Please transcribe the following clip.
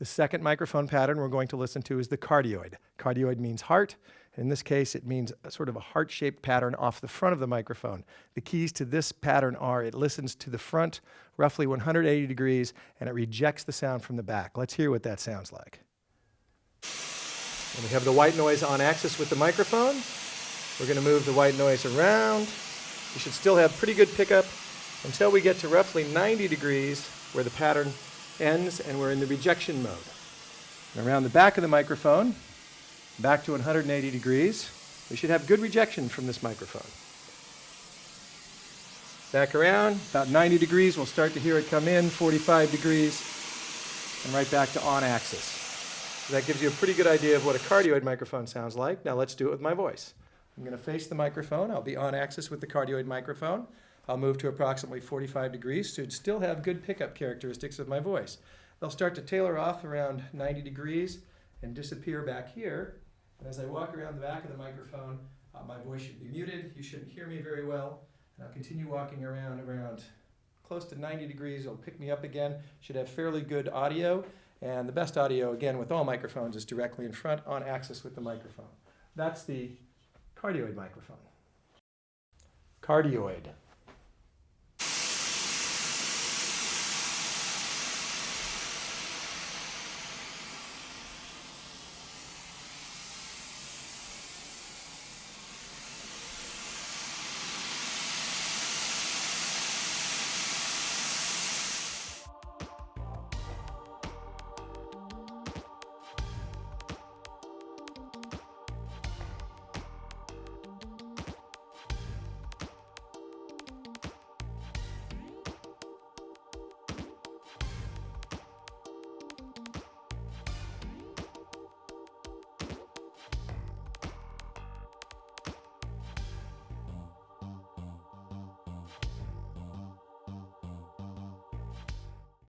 The second microphone pattern we're going to listen to is the cardioid. Cardioid means heart. In this case, it means sort of a heart-shaped pattern off the front of the microphone. The keys to this pattern are it listens to the front roughly 180 degrees and it rejects the sound from the back. Let's hear what that sounds like. And we have the white noise on axis with the microphone. We're going to move the white noise around. We should still have pretty good pickup until we get to roughly 90 degrees where the pattern ends and we're in the rejection mode. And around the back of the microphone, back to 180 degrees, we should have good rejection from this microphone. Back around, about 90 degrees, we'll start to hear it come in, 45 degrees, and right back to on axis. So that gives you a pretty good idea of what a cardioid microphone sounds like. Now let's do it with my voice. I'm going to face the microphone. I'll be on axis with the cardioid microphone. I'll move to approximately 45 degrees to still have good pickup characteristics of my voice. They'll start to tailor off around 90 degrees and disappear back here. And as I walk around the back of the microphone, uh, my voice should be muted. You shouldn't hear me very well. And I'll continue walking around around close to 90 degrees. It'll pick me up again. Should have fairly good audio. And the best audio, again, with all microphones is directly in front on axis with the microphone. That's the cardioid microphone. Cardioid.